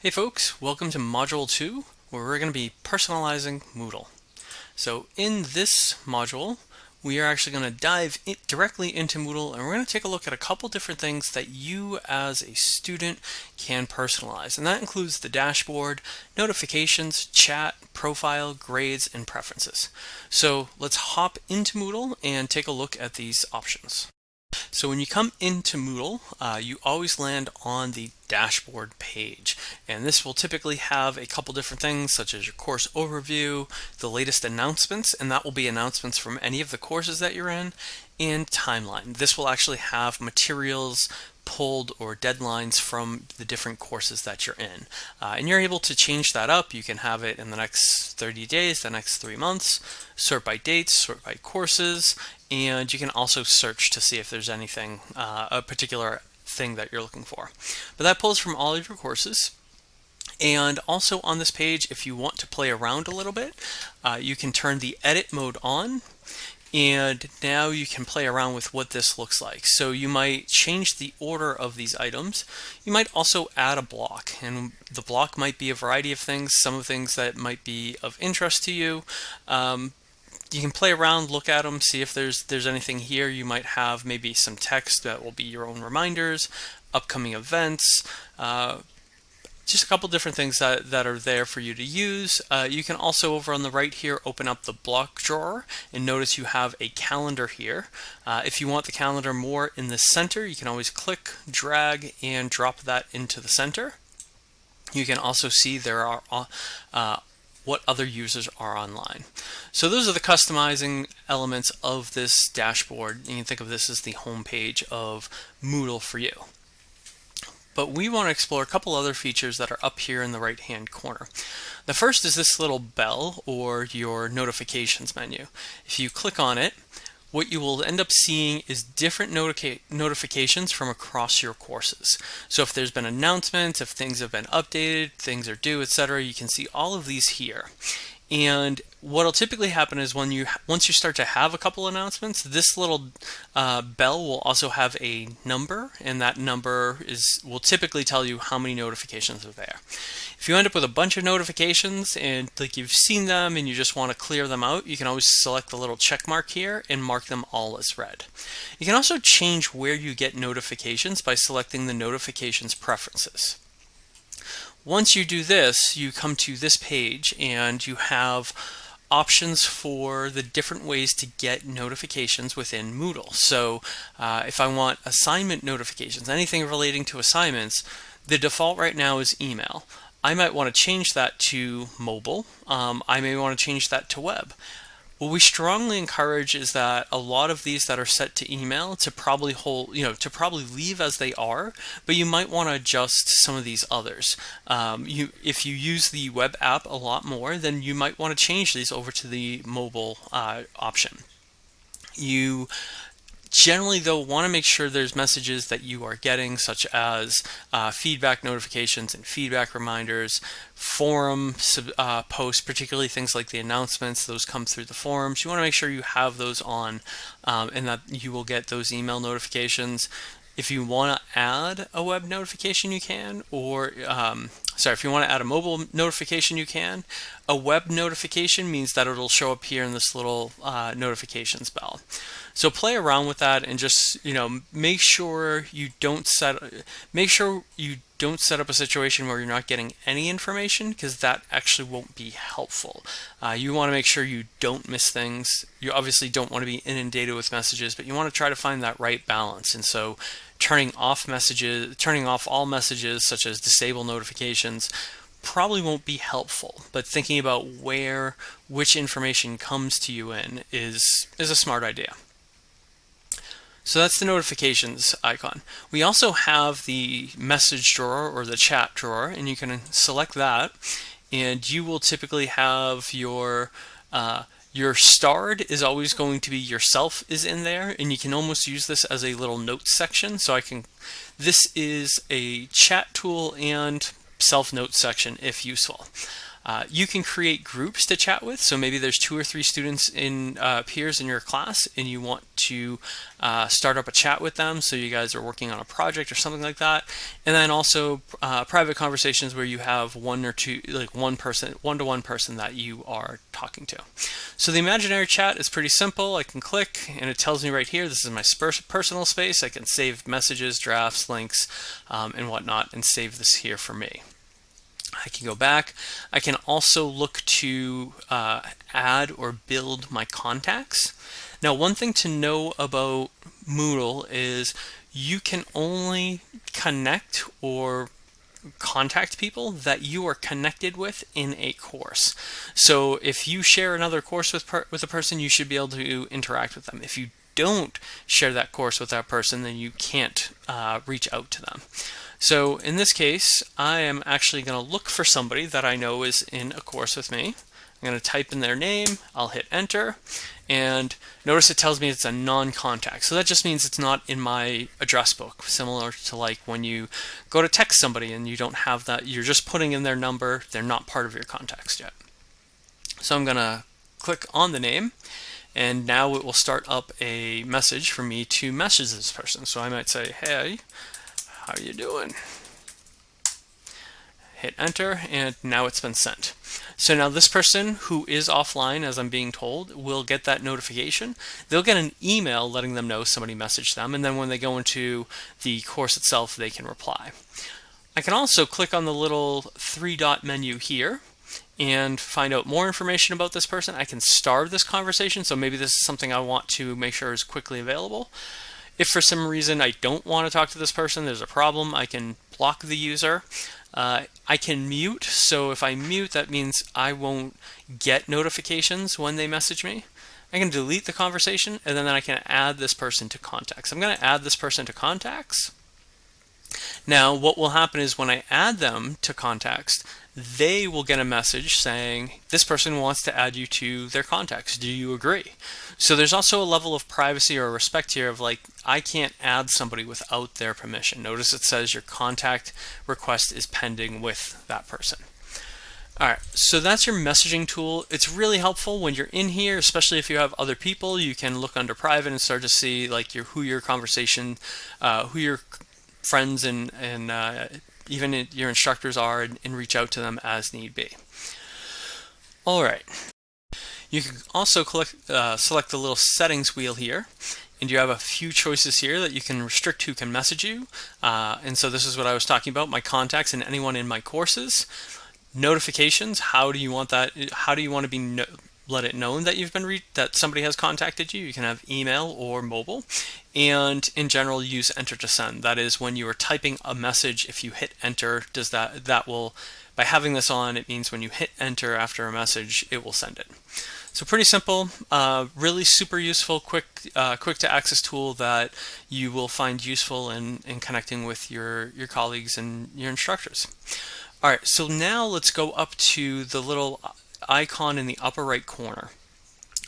Hey folks, welcome to Module 2 where we're going to be personalizing Moodle. So in this module we are actually going to dive in directly into Moodle and we're going to take a look at a couple different things that you as a student can personalize and that includes the dashboard, notifications, chat, profile, grades, and preferences. So let's hop into Moodle and take a look at these options. So when you come into Moodle, uh, you always land on the dashboard page. And this will typically have a couple different things such as your course overview, the latest announcements, and that will be announcements from any of the courses that you're in, and timeline. This will actually have materials pulled or deadlines from the different courses that you're in. Uh, and you're able to change that up. You can have it in the next 30 days, the next three months, sort by dates, sort by courses, and you can also search to see if there's anything, uh, a particular thing that you're looking for. But that pulls from all of your courses. And also on this page, if you want to play around a little bit, uh, you can turn the edit mode on and now you can play around with what this looks like. So you might change the order of these items. You might also add a block and the block might be a variety of things, some of things that might be of interest to you. Um, you can play around, look at them, see if there's there's anything here. You might have maybe some text that will be your own reminders, upcoming events, uh, just a couple different things that, that are there for you to use. Uh, you can also over on the right here open up the block drawer and notice you have a calendar here. Uh, if you want the calendar more in the center you can always click, drag, and drop that into the center. You can also see there are uh, uh what other users are online. So those are the customizing elements of this dashboard. You can think of this as the home page of Moodle for you but we want to explore a couple other features that are up here in the right hand corner. The first is this little bell or your notifications menu. If you click on it, what you will end up seeing is different notica notifications from across your courses. So if there's been announcements, if things have been updated, things are due, etc., you can see all of these here. And what'll typically happen is when you once you start to have a couple announcements, this little uh, bell will also have a number, and that number is will typically tell you how many notifications are there. If you end up with a bunch of notifications and like you've seen them and you just want to clear them out, you can always select the little check mark here and mark them all as read. You can also change where you get notifications by selecting the notifications preferences. Once you do this, you come to this page and you have options for the different ways to get notifications within Moodle. So uh, if I want assignment notifications, anything relating to assignments, the default right now is email. I might want to change that to mobile. Um, I may want to change that to web. What we strongly encourage is that a lot of these that are set to email to probably hold, you know, to probably leave as they are, but you might want to adjust some of these others. Um, you, if you use the web app a lot more, then you might want to change these over to the mobile uh, option. You Generally though, want to make sure there's messages that you are getting such as uh, feedback notifications and feedback reminders, forum uh, posts, particularly things like the announcements, those come through the forums. You want to make sure you have those on um, and that you will get those email notifications. If you want to add a web notification, you can, or um, sorry, if you want to add a mobile notification, you can. A web notification means that it'll show up here in this little uh, notifications bell. So play around with that and just, you know, make sure you don't set, make sure you don't set up a situation where you're not getting any information because that actually won't be helpful. Uh, you want to make sure you don't miss things. You obviously don't want to be inundated with messages, but you want to try to find that right balance. And so turning off messages, turning off all messages such as disable notifications probably won't be helpful, but thinking about where which information comes to you in is, is a smart idea. So that's the notifications icon. We also have the message drawer or the chat drawer and you can select that and you will typically have your uh, your starred is always going to be yourself is in there and you can almost use this as a little notes section so I can this is a chat tool and self note section if useful. Uh, you can create groups to chat with. So maybe there's two or three students in uh, peers in your class and you want to uh, start up a chat with them. So you guys are working on a project or something like that. And then also uh, private conversations where you have one or two, like one person, one-to-one -one person that you are talking to. So the imaginary chat is pretty simple. I can click and it tells me right here, this is my personal space. I can save messages, drafts, links, um, and whatnot and save this here for me. I can go back. I can also look to uh, add or build my contacts. Now, one thing to know about Moodle is you can only connect or contact people that you are connected with in a course. So if you share another course with with a person, you should be able to interact with them. If you don't share that course with that person, then you can't uh, reach out to them. So in this case, I am actually going to look for somebody that I know is in a course with me. I'm going to type in their name, I'll hit enter, and notice it tells me it's a non-contact. So that just means it's not in my address book, similar to like when you go to text somebody and you don't have that, you're just putting in their number, they're not part of your contacts yet. So I'm going to click on the name, and now it will start up a message for me to message this person. So I might say, hey, how are you doing? Hit enter and now it's been sent. So now this person who is offline, as I'm being told, will get that notification. They'll get an email letting them know somebody messaged them, and then when they go into the course itself, they can reply. I can also click on the little three dot menu here and find out more information about this person. I can starve this conversation, so maybe this is something I want to make sure is quickly available. If for some reason I don't want to talk to this person, there's a problem, I can block the user. Uh, I can mute, so if I mute, that means I won't get notifications when they message me. I can delete the conversation, and then I can add this person to contacts. I'm going to add this person to contacts. Now, what will happen is when I add them to contacts, they will get a message saying, this person wants to add you to their contacts. Do you agree? So there's also a level of privacy or respect here of like, I can't add somebody without their permission. Notice it says your contact request is pending with that person. All right, so that's your messaging tool. It's really helpful when you're in here, especially if you have other people. You can look under private and start to see like your who your conversation, uh, who your friends and and uh, even your instructors are, and, and reach out to them as need be. All right, you can also uh, select the little settings wheel here and you have a few choices here that you can restrict who can message you. Uh, and so this is what I was talking about, my contacts and anyone in my courses. Notifications, how do you want that, how do you want to be no let it known that you've been that somebody has contacted you. You can have email or mobile. And in general, use enter to send. That is when you are typing a message, if you hit enter, does that that will by having this on, it means when you hit enter after a message, it will send it. So pretty simple, uh, really super useful, quick, uh, quick to access tool that you will find useful in, in connecting with your, your colleagues and your instructors. All right, so now let's go up to the little icon in the upper right corner.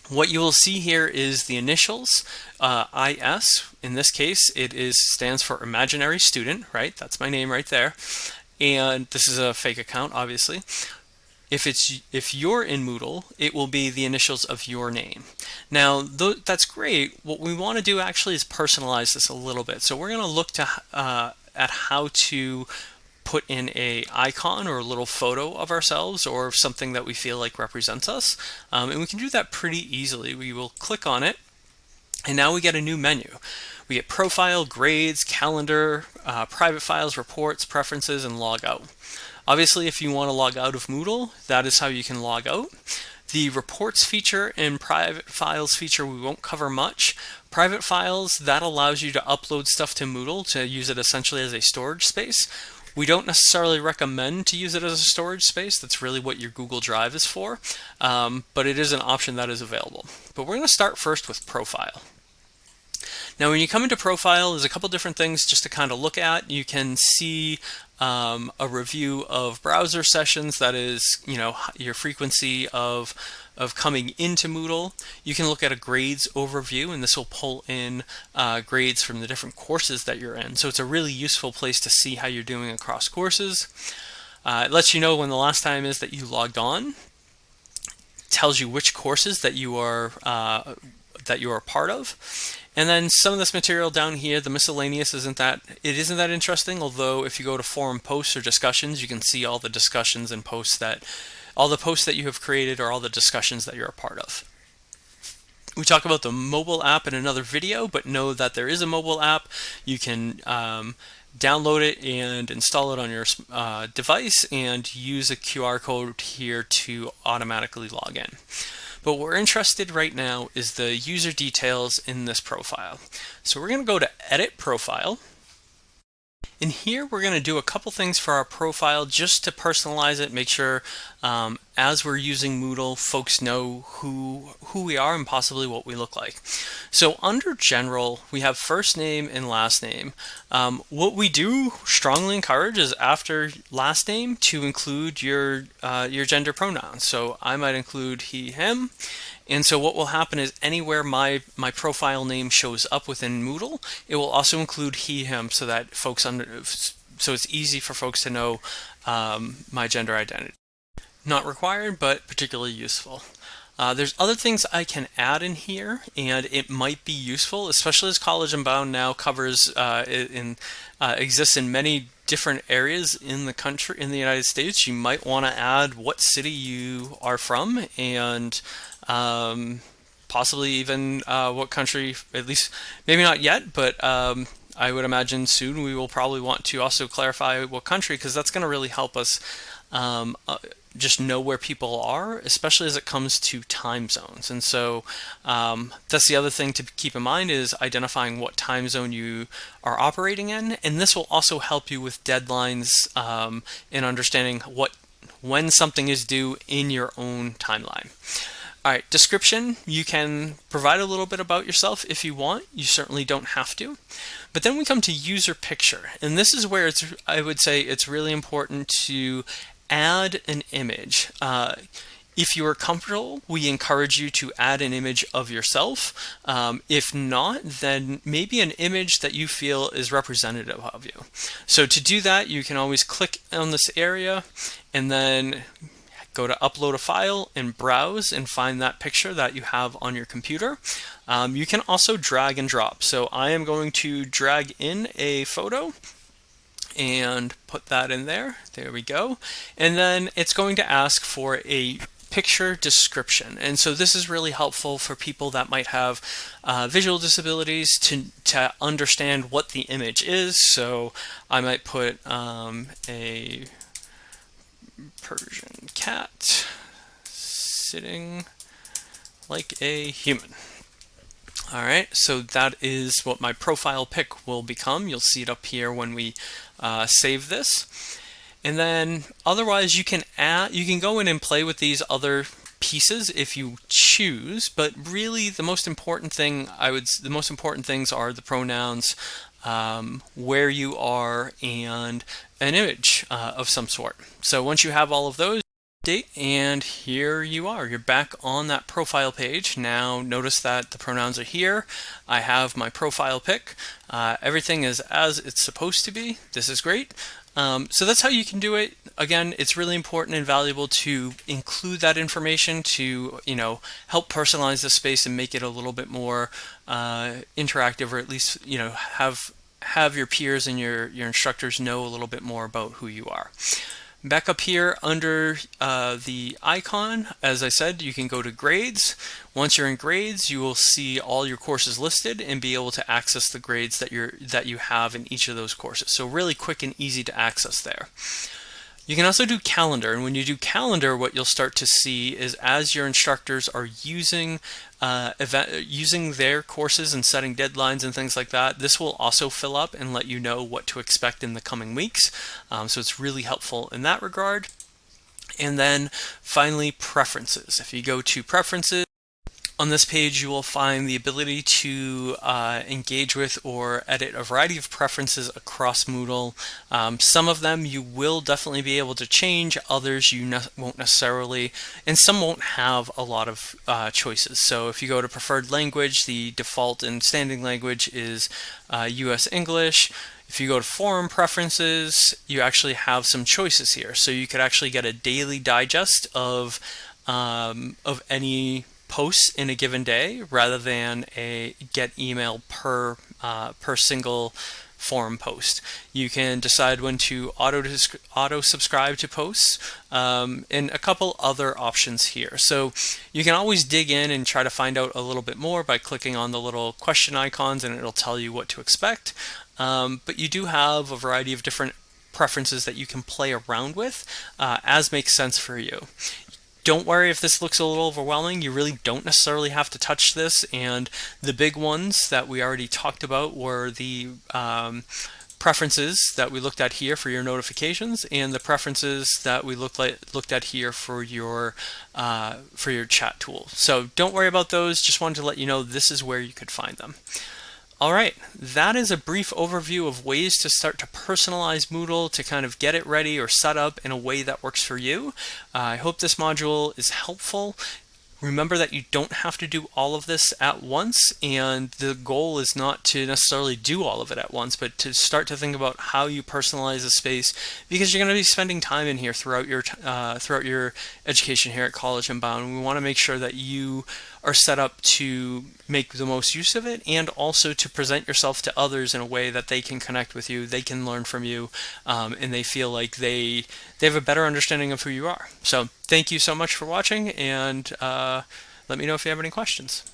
What you will see here is the initials, uh, IS. In this case, it is stands for imaginary student, right? That's my name right there. And this is a fake account, obviously. If it's if you're in Moodle, it will be the initials of your name. Now, that's great. What we want to do actually is personalize this a little bit. So we're going to look to uh, at how to put in a icon or a little photo of ourselves or something that we feel like represents us. Um, and we can do that pretty easily. We will click on it and now we get a new menu. We get profile, grades, calendar, uh, private files, reports, preferences, and log out. Obviously, if you want to log out of Moodle, that is how you can log out. The reports feature and private files feature we won't cover much. Private files, that allows you to upload stuff to Moodle to use it essentially as a storage space. We don't necessarily recommend to use it as a storage space. That's really what your Google Drive is for, um, but it is an option that is available. But we're going to start first with profile. Now, when you come into profile, there's a couple different things just to kind of look at. You can see um, a review of browser sessions, that is, you know, your frequency of of coming into Moodle. You can look at a grades overview and this will pull in uh, grades from the different courses that you're in. So it's a really useful place to see how you're doing across courses. Uh, it lets you know when the last time is that you logged on. tells you which courses that you are uh, that you are part of. And then some of this material down here, the miscellaneous isn't that it isn't that interesting, although if you go to forum posts or discussions, you can see all the discussions and posts that all the posts that you have created or all the discussions that you're a part of. We talk about the mobile app in another video, but know that there is a mobile app. You can um, download it and install it on your uh, device and use a QR code here to automatically log in. But what we're interested right now is the user details in this profile. So we're going to go to Edit Profile And here, we're going to do a couple things for our profile just to personalize it, make sure um, as we're using Moodle, folks know who, who we are and possibly what we look like. So under general, we have first name and last name. Um, what we do strongly encourage is after last name to include your, uh, your gender pronouns. So I might include he, him, and so what will happen is anywhere my, my profile name shows up within Moodle, it will also include he, him so that folks under, so it's easy for folks to know um, my gender identity. Not required, but particularly useful. Uh, there's other things I can add in here, and it might be useful, especially as College Unbound now covers uh, in uh, exists in many different areas in the country in the United States. You might want to add what city you are from and um, possibly even uh, what country, at least maybe not yet, but um, I would imagine soon we will probably want to also clarify what country because that's going to really help us um, uh, just know where people are, especially as it comes to time zones. And so um, that's the other thing to keep in mind is identifying what time zone you are operating in. And this will also help you with deadlines um, in understanding what when something is due in your own timeline. All right, description, you can provide a little bit about yourself if you want. You certainly don't have to. But then we come to user picture. And this is where it's, I would say it's really important to add an image. Uh, if you are comfortable, we encourage you to add an image of yourself. Um, if not, then maybe an image that you feel is representative of you. So to do that, you can always click on this area and then go to upload a file and browse and find that picture that you have on your computer. Um, you can also drag and drop. So I am going to drag in a photo and put that in there. There we go. And then it's going to ask for a picture description. And so this is really helpful for people that might have uh, visual disabilities to, to understand what the image is. So I might put um, a Persian cat sitting like a human. All right, so that is what my profile pic will become. You'll see it up here when we uh, save this. And then otherwise you can add, you can go in and play with these other pieces if you choose, but really the most important thing I would, the most important things are the pronouns, um, where you are, and an image uh, of some sort. So once you have all of those, date and here you are. You're back on that profile page. Now notice that the pronouns are here. I have my profile pic. Uh, everything is as it's supposed to be. This is great. Um, so that's how you can do it. Again it's really important and valuable to include that information to you know help personalize the space and make it a little bit more uh, interactive or at least you know have have your peers and your your instructors know a little bit more about who you are Back up here under uh, the icon, as I said, you can go to grades. Once you're in grades, you will see all your courses listed and be able to access the grades that you're that you have in each of those courses. So really quick and easy to access there. You can also do calendar, and when you do calendar, what you'll start to see is as your instructors are using uh, event, using their courses and setting deadlines and things like that, this will also fill up and let you know what to expect in the coming weeks. Um, so it's really helpful in that regard. And then finally, preferences. If you go to preferences, On this page, you will find the ability to uh, engage with or edit a variety of preferences across Moodle. Um, some of them you will definitely be able to change, others you ne won't necessarily, and some won't have a lot of uh, choices. So if you go to preferred language, the default and standing language is uh, US English. If you go to forum preferences, you actually have some choices here. So you could actually get a daily digest of um, of any posts in a given day rather than a get email per uh, per single forum post. You can decide when to auto auto subscribe to posts um, and a couple other options here. So you can always dig in and try to find out a little bit more by clicking on the little question icons and it'll tell you what to expect. Um, but you do have a variety of different preferences that you can play around with uh, as makes sense for you don't worry if this looks a little overwhelming. You really don't necessarily have to touch this. And the big ones that we already talked about were the um, preferences that we looked at here for your notifications and the preferences that we looked like looked at here for your uh, for your chat tool. So don't worry about those. Just wanted to let you know this is where you could find them. All right, that is a brief overview of ways to start to personalize Moodle to kind of get it ready or set up in a way that works for you. Uh, I hope this module is helpful. Remember that you don't have to do all of this at once, and the goal is not to necessarily do all of it at once, but to start to think about how you personalize a space because you're going to be spending time in here throughout your uh, throughout your education here at College Unbound. We want to make sure that you are set up to make the most use of it and also to present yourself to others in a way that they can connect with you, they can learn from you, um, and they feel like they they have a better understanding of who you are. So thank you so much for watching and uh, let me know if you have any questions.